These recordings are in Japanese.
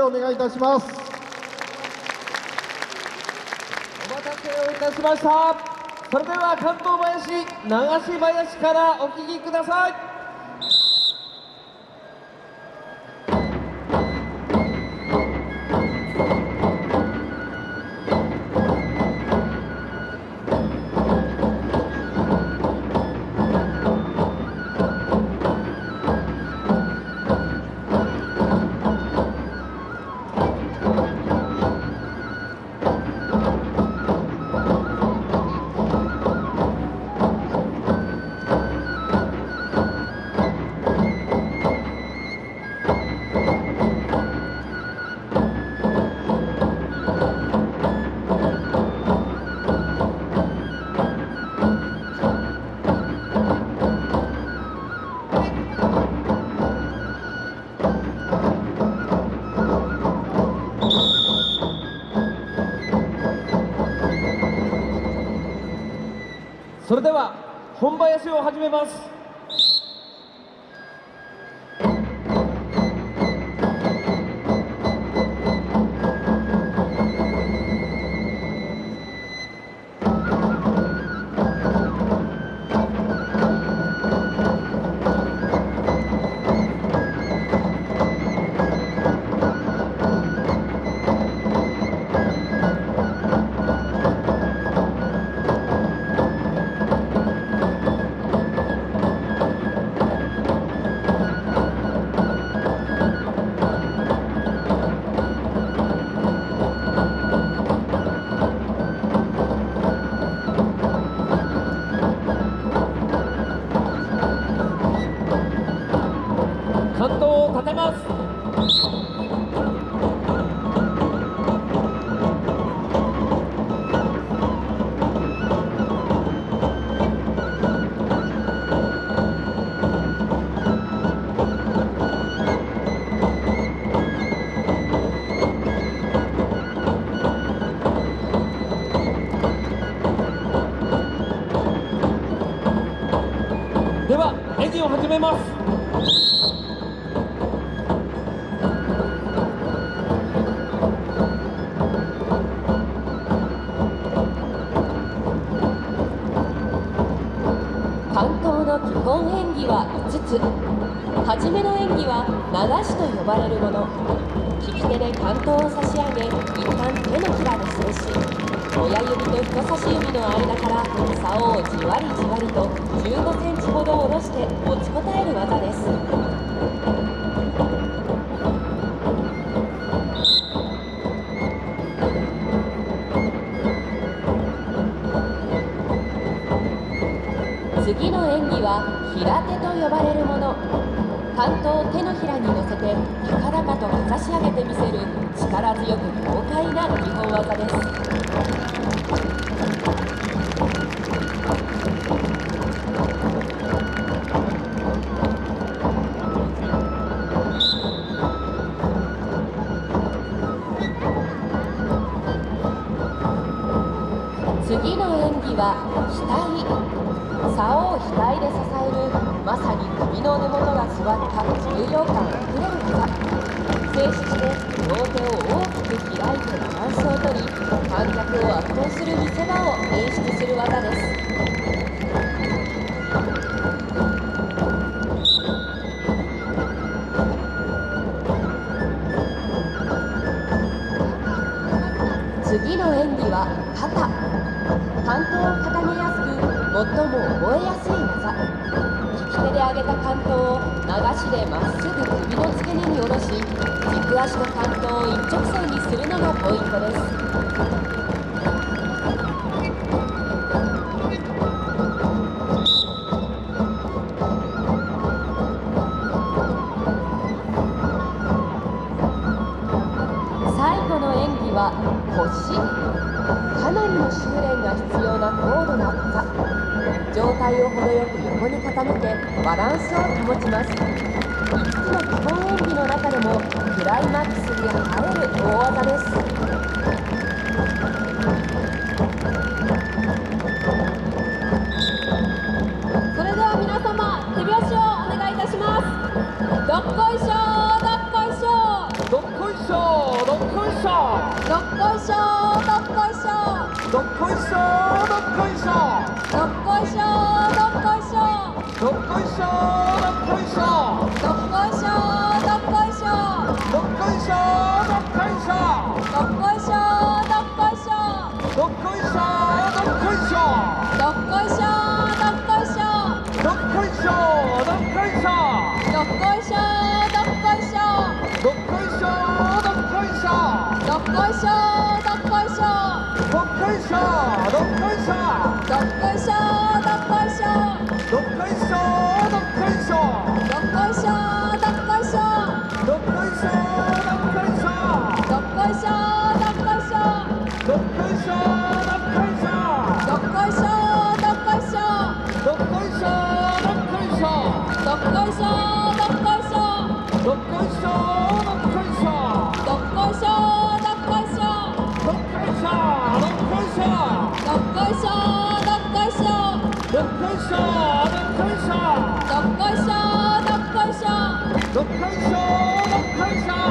お願いいたします。お待たせをいたしましたそれでは関東林流し林からお聞きくださいそれでは本林を始めます。の基本演技は5つ。初めの演技は流しと呼ばれるもの。利き手で関東を差し上げ一旦手のひらで静止親指と人差し指の間から竿をじわりじわりと15センチほど下ろして持ちこたえる技です。次の演技は平手と呼ばれるもの。関東を手のひらに乗せて高々とかざし上げてみせる力強く豪快な基本技です。次の演技はの根元が座った重量感あふれる。技静止して両手を大きく開いてバランスをとり観客を圧倒する見せ場を演出する技です。次の演技は肩。関東を固めやすく最も覚えやすい上げた関東を流しでまっすぐ首の付け根に下ろし軸足と関東を一直線にするのがポイントです。体を程よく横に傾けバランスを保ちます。5つの基本演技の中でもこいしょどっこいしょどっこいしょどっこいしょどっこいしょどっこいしょどっこいしょどっこいしょ夺魁奖！夺魁奖！夺魁奖！夺魁奖！夺魁奖！夺魁奖！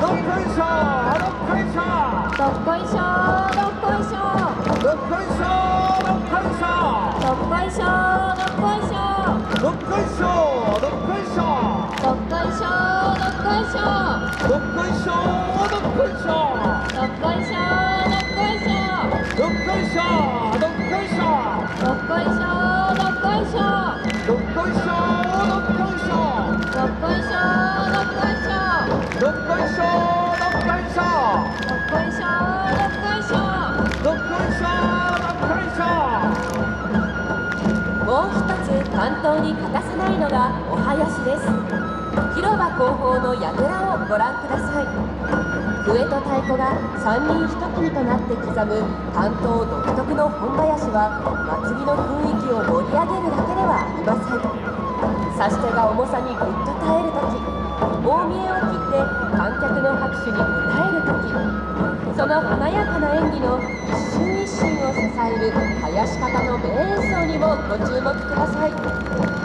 どっこいしょもう一つ担当に欠かせないのがお囃子です。広場後方の櫓をご覧ください。笛と太鼓が3人1組となって刻む担当独特の本囃子は祭りの雰囲気を盛り上げるだけではありません。指し手が重さにぐっと耐える時。大見えを切って観客の拍手に応える時その華やかな演技の一瞬一瞬を支える林方の名演奏にもご注目ください。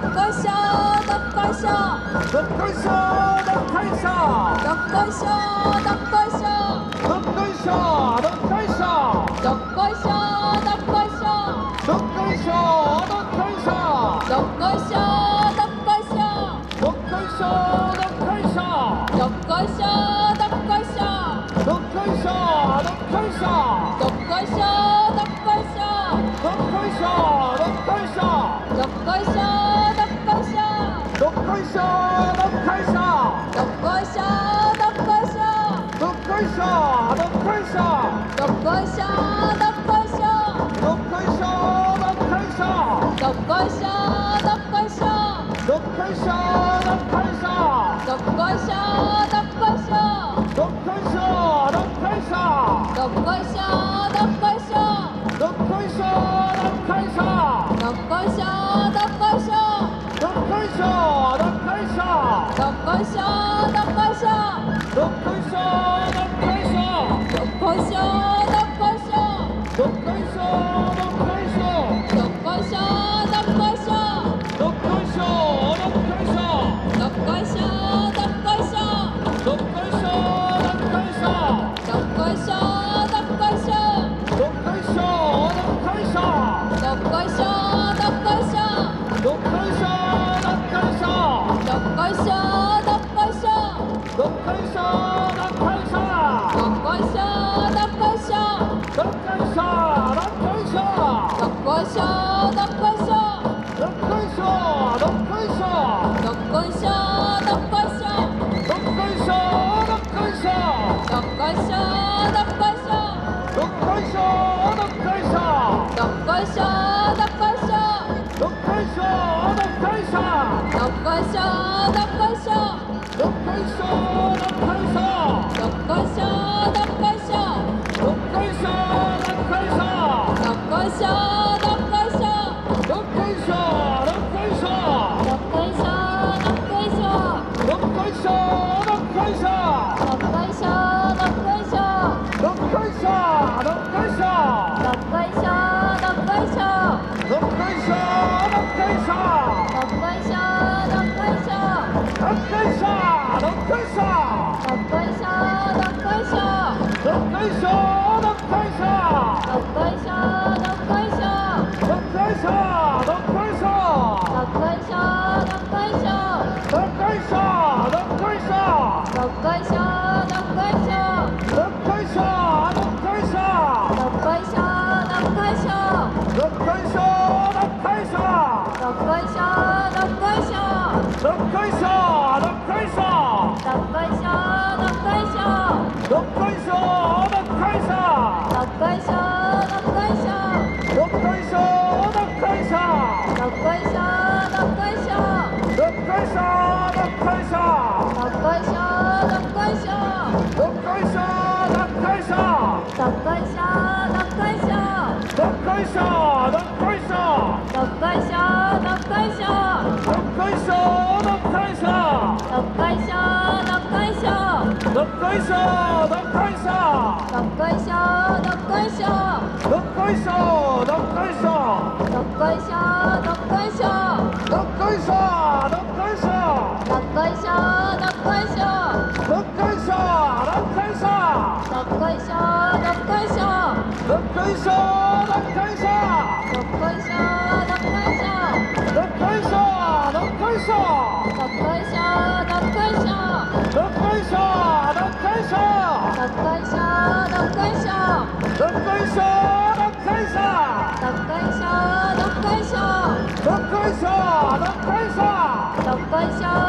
どこしょどこしょどこしょどこしょどこしょどこしょどこしょどこしょどこしょどこしょどこしょどっこいしょどっこいしょどっこいしょどっこいしょどっこいしょどっこいしょどっこいしょどっこいしょどっこいしょどっこいしょどっこいしょどっこいしょどっこいしょどっこいしょどっこいしょどっこいしょどっこいしょどっこいしょどっこいしょどっこいしょどっこいしょどっこいしょどっこいしょどっこいしょどっこいしょどっこいしょどっこいしょどっこいしょどっこいしょどっこいしょどっこいしょどっこいしょどっこいしょどっこいしょ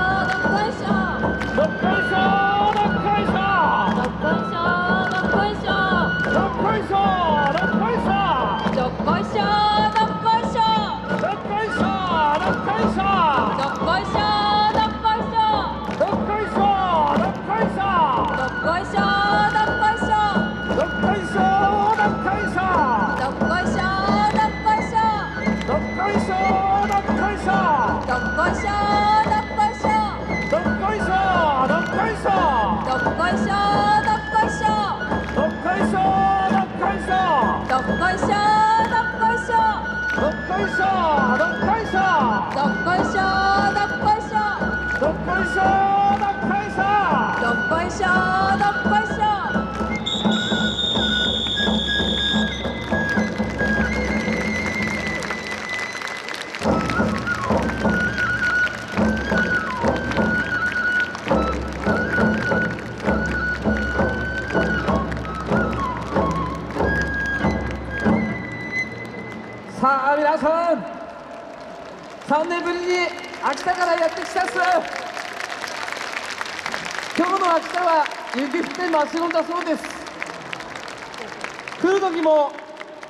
你的秋田からやってきたっす。今日の秋田は雪降って真っ白だそうです。来る時も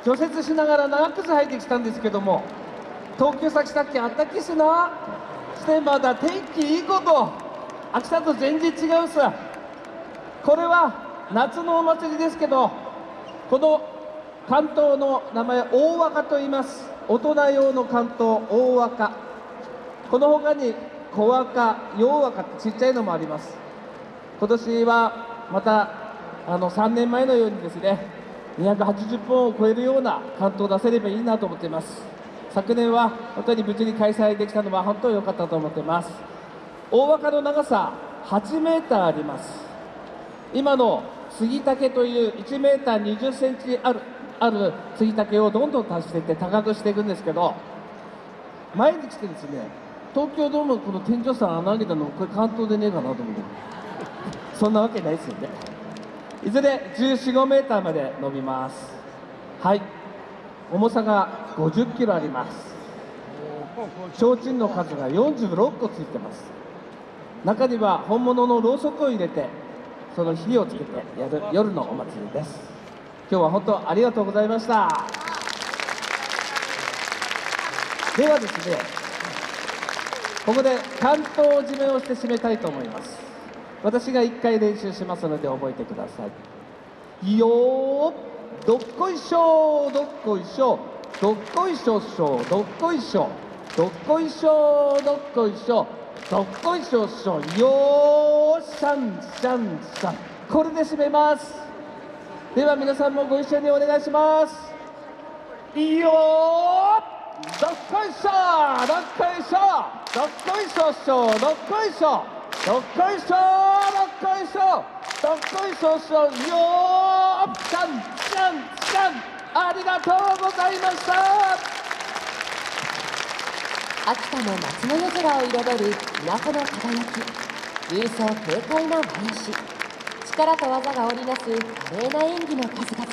除雪しながら長靴履いてきたんですけども東京先さっきあったきすな。してまだ。天気いいこと。秋田と全然違うっす。これは夏のお祭りですけどこの関東の名前大和歌と言います。大人用の関東大和歌この他に小和歌洋和歌ってちっちゃいのもあります。今年はまたあの3年前のようにですね280本を超えるような関東を出せればいいなと思っています。昨年は本当に無事に開催できたのは本当に良かったと思っています。大和歌の長さ8メーターあります。今の杉竹という1メーター20センチあるある杉竹をどんどん足していって高くしていくんですけど前に来てですね東京ドームのこの天井さん穴開けたのこれ関東でねえかなと思って。そんなわけないですよね。いずれ1415メーターまで伸びます。はい。重さが50キロあります。提灯の数が46個ついてます。中には本物のろうそくを入れてその火をつけてやる夜のお祭りです。今日は本当ありがとうございました。ではですねここで関東締めをして締めたいと思います。私が1回練習しますので覚えてください。よーどっこいしょどっこいしょどっこいしょしょどっこいしょどっこいしょどっこいしょどっこいしょしょよーシャンシャンシャンこれで締めます。では皆さんもご一緒にお願いします。いいよーどっこいしょどっこいしょどっこいしょしょどっこいしょどっこいしょどっこいしょどっこいしょしょよー。ちゃんちゃんちゃんありがとうございました。秋田の夏の夜空を彩る港の輝き勇壮軽快な林力と技が織りなす華麗な演技の数々。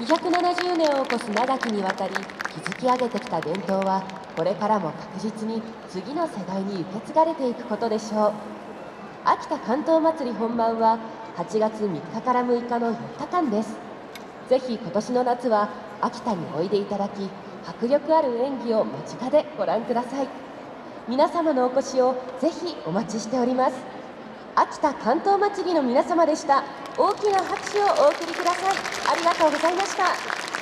270年を超す長きにわたり築き上げてきた伝統はこれからも確実に次の世代に受け継がれていくことでしょう。秋田関東祭り本番は8月3日から6日の4日間です。ぜひ今年の夏は秋田においでいただき迫力ある演技を間近でご覧ください。皆様のお越しをぜひお待ちしております。秋田関東祭りの皆様でした。大きな拍手をお送りください。ありがとうございました。